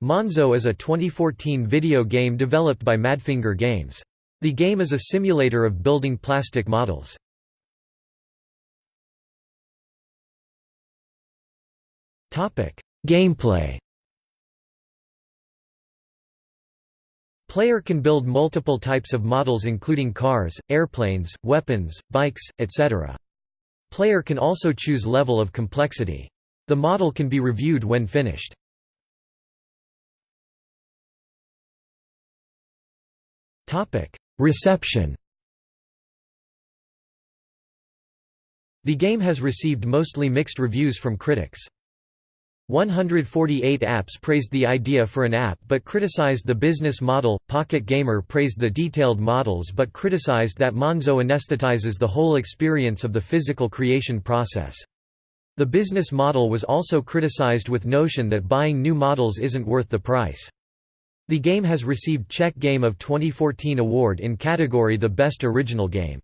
Monzo is a 2014 video game developed by Madfinger Games. The game is a simulator of building plastic models. Gameplay Player can build multiple types of models including cars, airplanes, weapons, bikes, etc. Player can also choose level of complexity. The model can be reviewed when finished. Reception The game has received mostly mixed reviews from critics. 148 apps praised the idea for an app but criticized the business model, Pocket Gamer praised the detailed models but criticized that Monzo anesthetizes the whole experience of the physical creation process. The business model was also criticized with notion that buying new models isn't worth the price. The game has received Czech Game of 2014 award in category The Best Original Game.